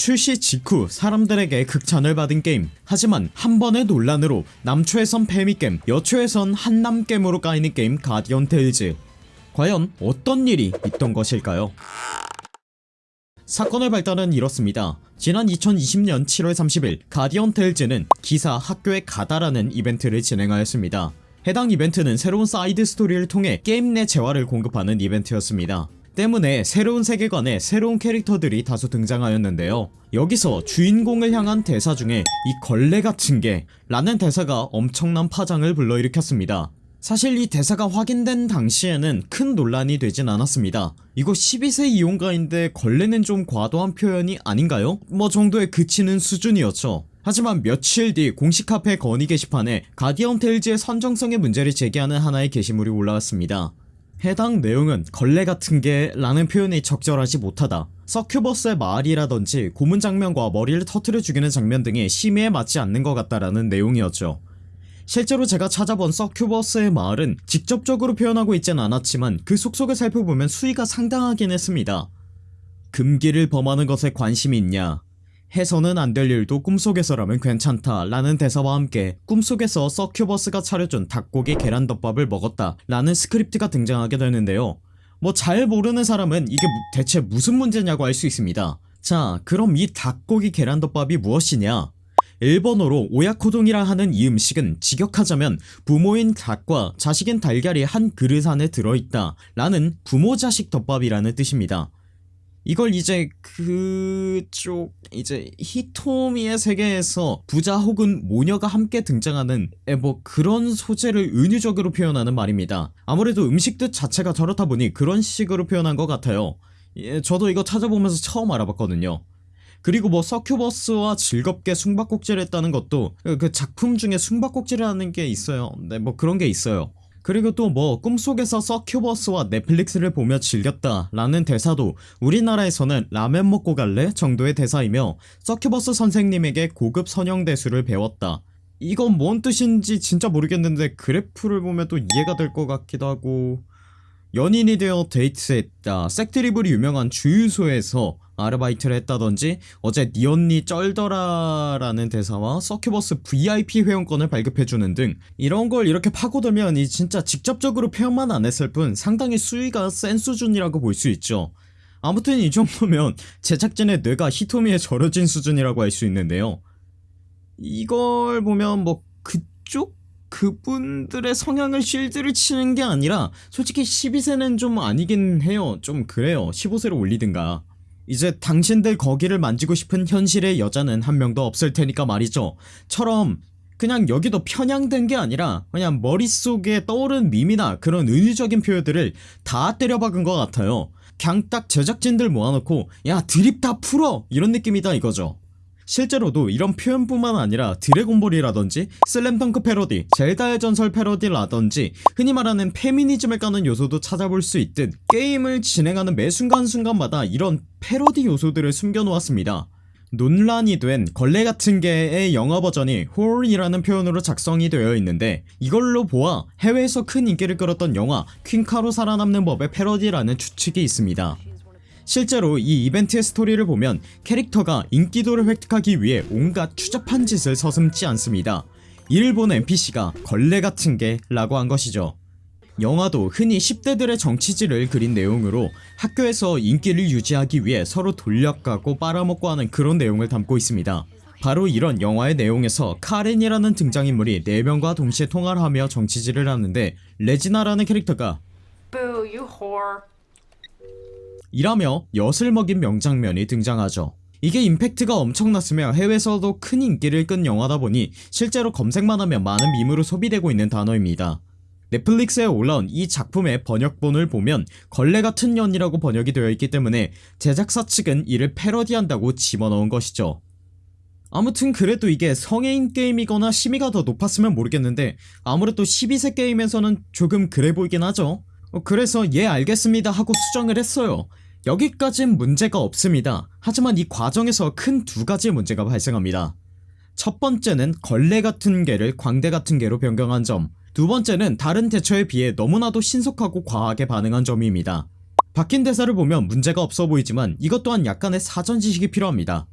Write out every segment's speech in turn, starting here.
출시 직후 사람들에게 극찬을 받은 게임. 하지만 한 번의 논란으로 남초에선 페미겜 여초에선 한남겜으로 까이는 게임 가디언 테일즈. 과연 어떤 일이 있던 것일까요? 사건의 발단은 이렇습니다. 지난 2020년 7월 30일 가디언 테일즈는 기사 학교에 가다라는 이벤트를 진행하였습니다. 해당 이벤트는 새로운 사이드 스토리를 통해 게임 내 재화를 공급하는 이벤트였습니다 때문에 새로운 세계관에 새로운 캐릭터들이 다수 등장하였는데요. 여기서 주인공을 향한 대사 중에 이 걸레 같은 게 라는 대사가 엄청난 파장을 불러일으켰습니다. 사실 이 대사가 확인된 당시에는 큰 논란이 되진 않았습니다. 이거 12세 이용가인데 걸레는 좀 과도한 표현이 아닌가요? 뭐 정도에 그치는 수준이었죠. 하지만 며칠 뒤 공식 카페 건의 게시판에 가디언 테일즈의 선정성의 문제를 제기하는 하나의 게시물이 올라왔습니다 해당 내용은 걸레 같은 게 라는 표현이 적절하지 못하다. 서큐버스의 말이라던지 고문 장면과 머리를 터트려 죽이는 장면 등이 심의에 맞지 않는 것 같다라는 내용이었죠. 실제로 제가 찾아본 서큐버스의 말은 직접적으로 표현하고 있진 않았지만 그 속뜻을 살펴보면 수위가 상당하긴 했습니다. 금기를 범하는 것에 관심이 있냐 해서는 안 될 일도 꿈속에서라면 괜찮다 라는 대사와 함께 꿈속에서 서큐버스가 차려준 닭고기 계란덮밥을 먹었다 라는 스크립트가 등장하게 되는데요. 뭐 잘 모르는 사람은 이게 무- 대체 무슨 문제냐고 할수 있습니다. 자 그럼 이 닭고기 계란덮밥이 무엇이냐? 일본어로 오야코동이라 하는 이 음식은 직역하자면 부모인 닭과 자식인 달걀이 한 그릇 안에 들어있다 라는 부모 자식 덮밥이라는 뜻입니다 이걸 이제 그쪽 이제 히토미의 세계에서 부자 혹은 모녀가 함께 등장하는 에, 뭐 그런 소재를 은유적으로 표현하는 말입니다. 아무래도 음식 뜻 자체가 저렇다 보니 그런 식으로 표현한 것 같아요. 예, 저도 이거 찾아보면서 처음 알아봤거든요. 그리고 뭐 서큐버스와 즐겁게 숨바꼭질을 했다는 것도 그- 그 작품 중에 숨바꼭질을 하는 게 있어요. 네 뭐 그런 게 있어요 그리고 또 뭐 꿈속에서 서큐버스와 넷플릭스를 보며 즐겼다 라는 대사도 우리나라에서는 라면 먹고 갈래 정도의 대사이며 서큐버스 선생님에게 고급 선형대수를 배웠다. 이건 뭔 뜻인지 진짜 모르겠는데 그래프를 보면 또 이해가 될 것 같기도 하고. 연인이 되어 데이트했다. 섹드립으로 유명한 주유소에서 아르바이트를 했다던지 어제 니 언니 쩔더라 라는 대사와 서큐버스 VIP 회원권을 발급해주는 등 이런 걸 이렇게 파고들면 이 진짜 직접적으로 표현만 안 했을 뿐 상당히 수위가 센 수준이라고 볼 수 있죠. 아무튼 이 정도면 제작진의 뇌가 히토미에 절여진 수준이라고 할 수 있는데요. 이걸 보면 뭐 그쪽 그분들의 성향을 실드를 치는 게 아니라 솔직히 12세는 좀 아니긴 해요. 좀 그래요. 15세로 올리든가 이제 당신들 거기를 만지고 싶은 현실의 여자는 한 명도 없을 테니까 말이죠. 처럼 그냥 여기도 편향된 게 아니라 그냥 머릿속에 떠오른 밈이나 그런 은유적인 표현들을 다 때려박은 것 같아요. 그냥 딱 제작진들 모아놓고 야 드립 다 풀어. 이런 느낌이다 이거죠 실제로도 이런 표현뿐만 아니라 드래곤볼이라던지 슬램덩크 패러디, 젤다의 전설 패러디라던지 흔히 말하는 페미니즘을 까는 요소도 찾아볼 수 있듯 게임을 진행하는 매 순간순간마다 이런 패러디 요소들을 숨겨놓았습니다. 논란이 된 걸레 같은 게의 영어 버전이 whore이라는 표현으로 작성이 되어 있는데 이걸로 보아 해외에서 큰 인기를 끌었던 영화 퀸카로 살아남는 법의 패러디라는 추측이 있습니다 실제로 이 이벤트의 스토리를 보면 캐릭터가 인기도를 획득하기 위해 온갖 추잡한 짓을 서슴지 않습니다. 이를 본 NPC가 걸레 같은 게 라고 한 것이죠. 영화도 흔히 10대들의 정치질을 그린 내용으로 학교에서 인기를 유지하기 위해 서로 돌려가고 빨아먹고 하는 그런 내용을 담고 있습니다. 바로 이런 영화의 내용에서 카렌이라는 등장인물이 4명과 동시에 통화를 하며 정치질을 하는데 레지나라는 캐릭터가 Boo. 이라며 엿을 먹인 명장면이 등장하죠. 이게 임팩트가 엄청났으며 해외에서도 큰 인기를 끈 영화다 보니 실제로 검색만 하면 많은 밈으로 소비되고 있는 단어입니다. 넷플릭스에 올라온 이 작품의 번역본을 보면 걸레 같은 년이라고 번역이 되어 있기 때문에 제작사 측은 이를 패러디한다고 집어넣은 것이죠. 아무튼 그래도 이게 성애인 게임이거나 심의가 더 높았으면 모르겠는데 아무래도 12세 게임에서는 조금 그래 보이긴 하죠. 어, 그래서 예 알겠습니다 하고 수정을 했어요. 여기까진 문제가 없습니다. 하지만 이 과정에서 큰 두 가지 문제가 발생합니다. 첫 번째는 걸레 같은 개를 광대 같은 개로 변경한 점. 두 번째는 다른 대처에 비해 너무나도 신속하고 과하게 반응한 점입니다. 바뀐 대사를 보면 문제가 없어 보이지만 이것 또한 약간의 사전 지식이 필요합니다.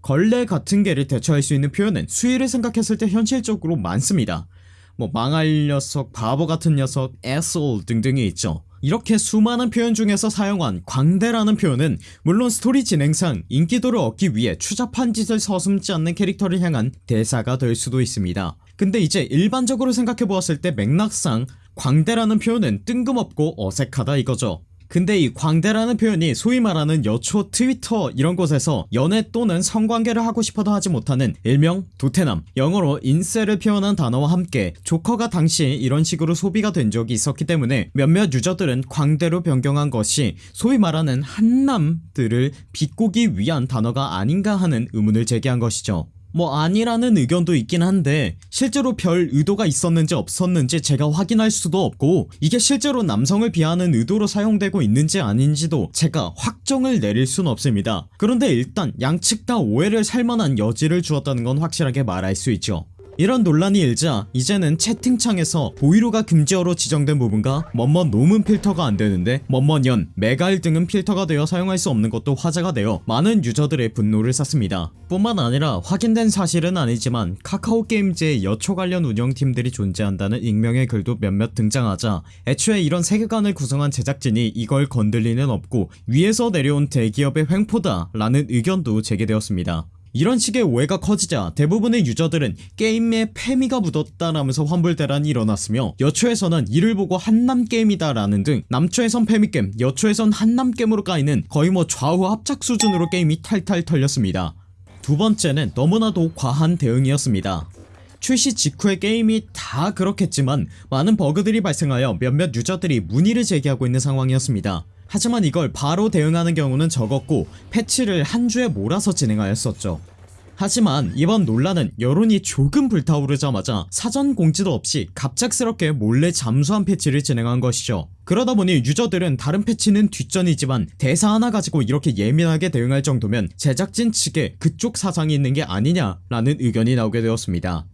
걸레 같은 개를 대처할 수 있는 표현은 수위를 생각했을 때 현실적으로 많습니다. 뭐 망할 녀석, 바보 같은 녀석, asshole 등등이 있죠. 이렇게 수많은 표현 중에서 사용한 광대라는 표현은 물론 스토리 진행상 인기도를 얻기 위해 추잡한 짓을 서슴지 않는 캐릭터를 향한 대사가 될 수도 있습니다. 근데 이제 일반적으로 생각해보았을 때 맥락상 광대라는 표현은 뜬금없고 어색하다 이거죠. 근데 이 광대라는 표현이 소위 말하는 여초 트위터 이런 곳에서 연애 또는 성관계를 하고 싶어도 하지 못하는 일명 도태남 영어로 incel을 표현한 단어와 함께 조커가 당시 이런 식으로 소비가 된 적이 있었기 때문에 몇몇 유저들은 광대로 변경한 것이 소위 말하는 한남들을 비꼬기 위한 단어가 아닌가 하는 의문을 제기한 것이죠 뭐 아니라는 의견도 있긴 한데 실제로 별 의도가 있었는지 없었는지 제가 확인할 수도 없고 이게 실제로 남성을 비하하는 의도로 사용되고 있는지 아닌지도 제가 확정을 내릴 순 없습니다. 그런데 일단 양측 다 오해를 살만한 여지를 주었다는 건 확실하게 말할 수 있죠 이런 논란이 일자 이제는 채팅창에서 보이루가 금지어로 지정된 부분과 멋멋 노문 필터가 안되는데 멋멋연, 메갈 등은 필터가 되어 사용할 수 없는 것도 화제가 되어 많은 유저들의 분노를 샀습니다. 뿐만 아니라 확인된 사실은 아니지만 카카오 게임즈의 여초 관련 운영팀들이 존재한다는 익명의 글도 몇몇 등장하자 애초에 이런 세계관을 구성한 제작진이 이걸 건들 리는 없고 위에서 내려온 대기업의 횡포다 라는 의견도 제기되었습니다 이런 식의 오해가 커지자 대부분의 유저들은 게임에 페미가 묻었다라면서 환불대란이 일어났으며 여초에서는 이를 보고 한남게임이다 라는 등 남초에선 페미게임 여초에선 한남게임으로 까이는 거의 뭐 좌우 합작 수준으로 게임이 탈탈 털렸습니다. 두 번째는 너무나도 과한 대응이었습니다 출시 직후에 게임이 다 그렇겠지만 많은 버그들이 발생하여 몇몇 유저들이 문의를 제기하고 있는 상황이었습니다. 하지만 이걸 바로 대응하는 경우는 적었고 패치를 한 주에 몰아서 진행하였었죠. 하지만 이번 논란은 여론이 조금 불타오르자마자 사전 공지도 없이 갑작스럽게 몰래 잠수한 패치를 진행한 것이죠. 그러다보니 유저들은 다른 패치는 뒷전이지만 대사 하나 가지고 이렇게 예민하게 대응할 정도면 제작진 측에 그쪽 사상이 있는 게 아니냐 라는 의견이 나오게 되었습니다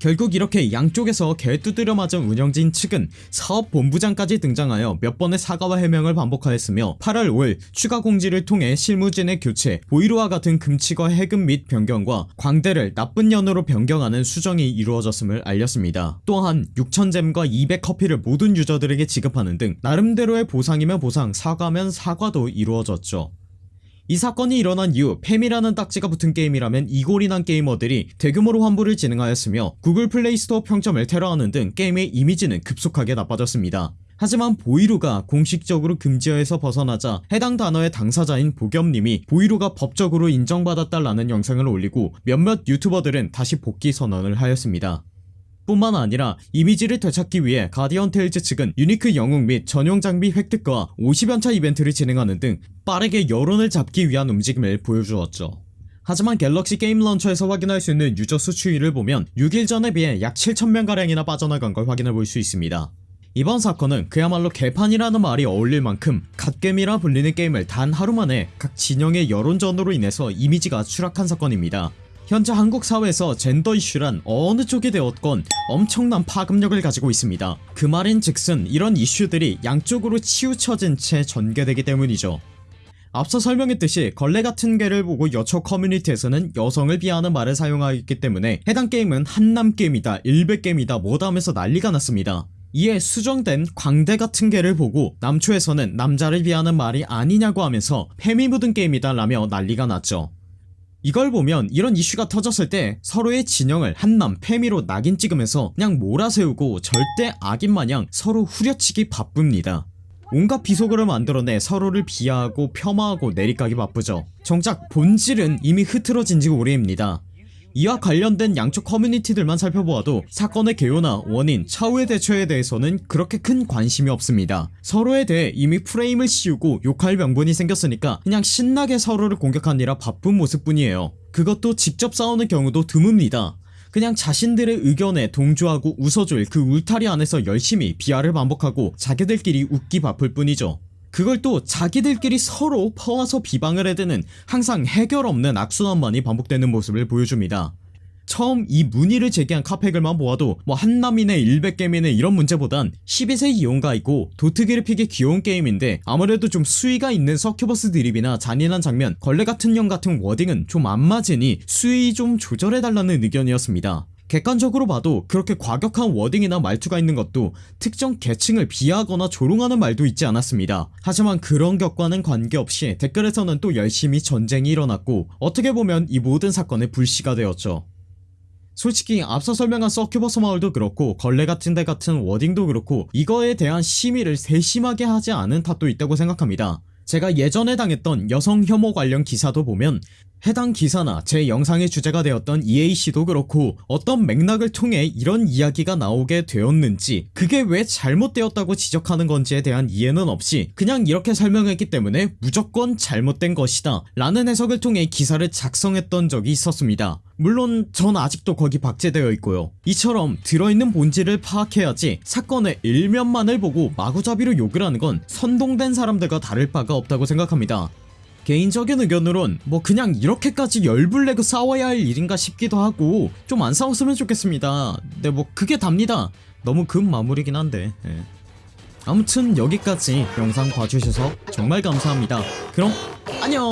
결국 이렇게 양쪽에서 개 두드려 맞은 운영진 측은 사업본부장까지 등장하여 몇 번의 사과와 해명을 반복하였으며 8월 5일 추가 공지를 통해 실무진의 교체, 보이루와 같은 금지어 해금 및 변경과 광대를 나쁜 년으로 변경하는 수정이 이루어졌음을 알렸습니다. 또한 6000gem과 200커피를 모든 유저들에게 지급하는 등 나름대로의 보상이면 보상, 사과면 사과도 이루어졌죠. 이 사건이 일어난 이후 페미라는 딱지가 붙은 게임이라면 이골이 난 게이머들이 대규모로 환불을 진행하였으며 구글 플레이스토어 평점을 테러하는 등 게임의 이미지는 급속하게 나빠졌습니다. 하지만 보이루가 공식적으로 금지어에서 벗어나자 해당 단어의 당사자인 보겸님이 보이루가 법적으로 인정받았다라는 영상을 올리고 몇몇 유튜버들은 다시 복귀 선언을 하였습니다 뿐만 아니라 이미지를 되찾기 위해 가디언 테일즈 측은 unique 영웅 및 전용 장비 획득과 50연차 이벤트를 진행하는 등 빠르게 여론을 잡기 위한 움직임을 보여주었죠. 하지만 갤럭시 게임 런처에서 확인할 수 있는 유저 수 추이를 보면 6일 전에 비해 약 7천명가량이나 빠져나간 걸 확인해 볼 수 있습니다. 이번 사건은 그야말로 개판이라는 말이 어울릴 만큼 갓겜이라 불리는 게임을 단 하루 만에 각 진영의 여론전으로 인해서 이미지가 추락한 사건입니다 현재 한국 사회에서 젠더 이슈란 어느 쪽이 되었건 엄청난 파급력을 가지고 있습니다. 그 말인 즉슨 이런 이슈들이 양쪽으로 치우쳐진 채 전개되기 때문이죠. 앞서 설명했듯이 걸레 같은 개를 보고 여초 커뮤니티에서는 여성을 비하하는 말을 사용하기 때문에 해당 게임은 한남 게임이다 일베 게임이다 뭐다 하면서 난리가 났습니다. 이에 수정된 광대 같은 개를 보고 남초에서는 남자를 비하하는 말이 아니냐고 하면서 페미 묻은 게임이다 라며 난리가 났죠 이걸 보면 이런 이슈가 터졌을 때 서로의 진영을 한남 페미로 낙인 찍으면서 그냥 몰아세우고 절대 악인 마냥 서로 후려치기 바쁩니다. 온갖 비속어를 만들어내 서로를 비하하고 폄하하고 내리까기 바쁘죠. 정작 본질은 이미 흐트러진 지 오래입니다 이와 관련된 양쪽 커뮤니티들만 살펴보아도 사건의 개요나 원인, 차후의 대처에 대해서는 그렇게 큰 관심이 없습니다. 서로에 대해 이미 프레임을 씌우고 욕할 명분이 생겼으니까 그냥 신나게 서로를 공격하느라 바쁜 모습뿐이에요. 그것도 직접 싸우는 경우도 드뭅니다. 그냥 자신들의 의견에 동조하고 웃어줄 그 울타리 안에서 열심히 비하를 반복하고 자기들끼리 웃기 바쁠 뿐이죠 그걸 또 자기들끼리 서로 퍼와서 비방을 해대는 항상 해결 없는 악순환만이 반복되는 모습을 보여줍니다. 처음 이 문의를 제기한 카페글만 보아도 뭐 한남이네 일백개미네 이런 문제보단 12세 이용가이고 도트 그래픽의 귀여운 게임인데 아무래도 좀 수위가 있는 서큐버스 드립이나 잔인한 장면 걸레 같은 년 같은 wording은 좀 안 맞으니 수위 좀 조절해달라는 의견이었습니다 객관적으로 봐도 그렇게 과격한 wording이나 말투가 있는 것도 특정 계층을 비하하거나 조롱하는 말도 있지 않았습니다. 하지만 그런 격과는 관계없이 댓글에서는 또 열심히 전쟁이 일어났고 어떻게 보면 이 모든 사건의 불씨가 되었죠. 솔직히 앞서 설명한 서큐버스 마을도 그렇고 걸레 같은 데 같은 워딩도 그렇고 이거에 대한 심의를 세심하게 하지 않은 탓도 있다고 생각합니다. 제가 예전에 당했던 여성 혐오 관련 기사도 보면 해당 기사나 제 영상의 주제가 되었던 EAC도 그렇고 어떤 맥락을 통해 이런 이야기가 나오게 되었는지 그게 왜 잘못되었다고 지적하는 건지에 대한 이해는 없이 그냥 이렇게 설명했기 때문에 무조건 잘못된 것이다 라는 해석을 통해 기사를 작성했던 적이 있었습니다. 물론 전 아직도 거기 박제되어 있고요. 이처럼 들어있는 본질을 파악해야지 사건의 일면만을 보고 마구잡이로 욕을 하는 건 선동된 사람들과 다를 바가 없다고 생각합니다 개인적인 의견으론 뭐 그냥 이렇게까지 열불 내고 싸워야 할 일인가 싶기도 하고 좀 안 싸웠으면 좋겠습니다. 근데 뭐 그게 답니다. 너무 급 마무리긴 한데 예. 아무튼 여기까지 영상 봐주셔서 정말 감사합니다. 그럼 안녕